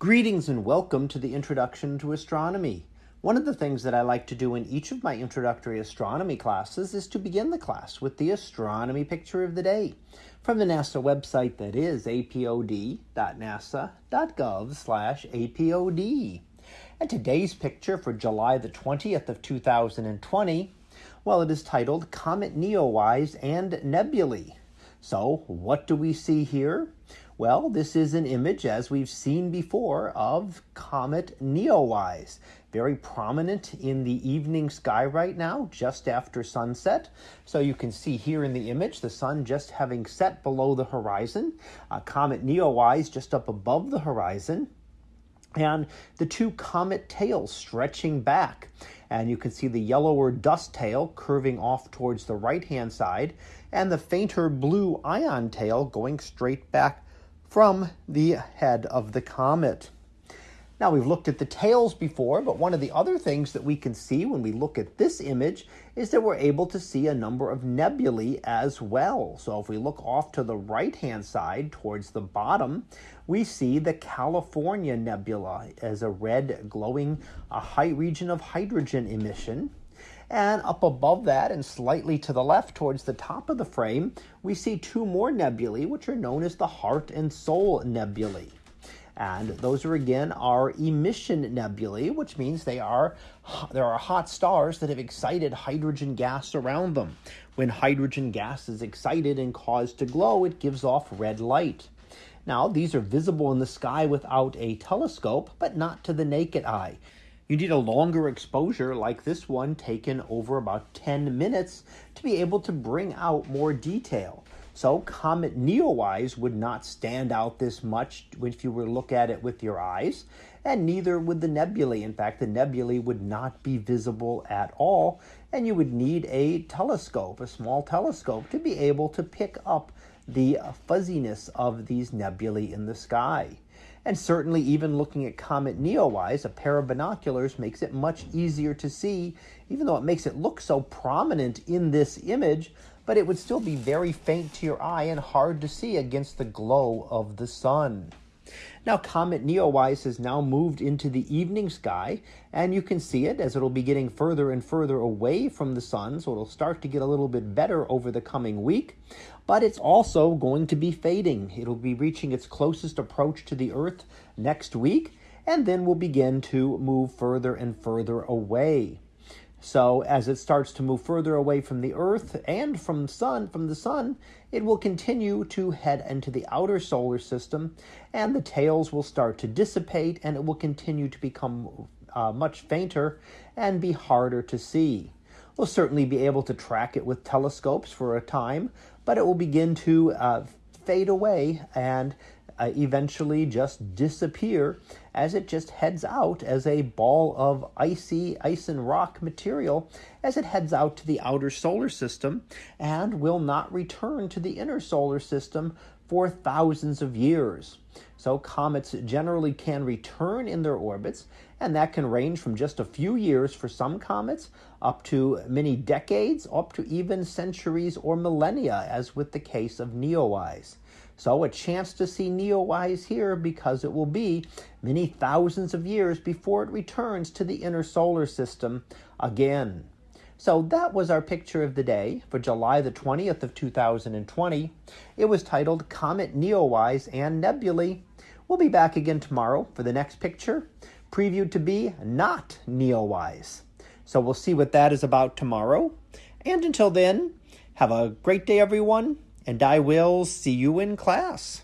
Greetings and welcome to the Introduction to Astronomy. One of the things that I like to do in each of my introductory astronomy classes is to begin the class with the astronomy picture of the day from the NASA website that is apod.nasa.gov slash apod. And today's picture for July the 20th of 2020, well, it is titled Comet Neowise and Nebulae. So what do we see here? Well, this is an image, as we've seen before, of Comet Neowise. Very prominent in the evening sky right now, just after sunset. So you can see here in the image, the sun just having set below the horizon. Uh, Comet Neowise just up above the horizon and the two comet tails stretching back. And you can see the yellower dust tail curving off towards the right hand side, and the fainter blue ion tail going straight back from the head of the comet. Now we've looked at the tails before, but one of the other things that we can see when we look at this image is that we're able to see a number of nebulae as well. So if we look off to the right-hand side towards the bottom, we see the California Nebula as a red glowing a high region of hydrogen emission. And up above that and slightly to the left towards the top of the frame, we see two more nebulae, which are known as the Heart and Soul Nebulae. And those are again our emission nebulae, which means they are there are hot stars that have excited hydrogen gas around them. When hydrogen gas is excited and caused to glow, it gives off red light. Now, these are visible in the sky without a telescope, but not to the naked eye. You need a longer exposure like this one taken over about 10 minutes to be able to bring out more detail. So Comet Neowise would not stand out this much if you were to look at it with your eyes, and neither would the nebulae. In fact, the nebulae would not be visible at all, and you would need a telescope, a small telescope, to be able to pick up the fuzziness of these nebulae in the sky. And certainly, even looking at Comet Neowise, a pair of binoculars makes it much easier to see, even though it makes it look so prominent in this image, but it would still be very faint to your eye and hard to see against the glow of the sun. Now, Comet Neowise has now moved into the evening sky, and you can see it as it'll be getting further and further away from the sun, so it'll start to get a little bit better over the coming week. But it's also going to be fading. It'll be reaching its closest approach to the Earth next week, and then will begin to move further and further away. So as it starts to move further away from the Earth and from the sun, from the sun, it will continue to head into the outer solar system, and the tails will start to dissipate, and it will continue to become uh, much fainter and be harder to see. We'll certainly be able to track it with telescopes for a time, but it will begin to uh, fade away and uh, eventually just disappear as it just heads out as a ball of icy ice and rock material as it heads out to the outer solar system and will not return to the inner solar system for thousands of years. So comets generally can return in their orbits, and that can range from just a few years for some comets up to many decades, up to even centuries or millennia, as with the case of Neowise. So a chance to see Neowise here because it will be many thousands of years before it returns to the inner solar system again. So that was our picture of the day for July the 20th of 2020. It was titled Comet Neowise and Nebulae. We'll be back again tomorrow for the next picture, previewed to be not Neowise. So we'll see what that is about tomorrow. And until then, have a great day, everyone and I will see you in class.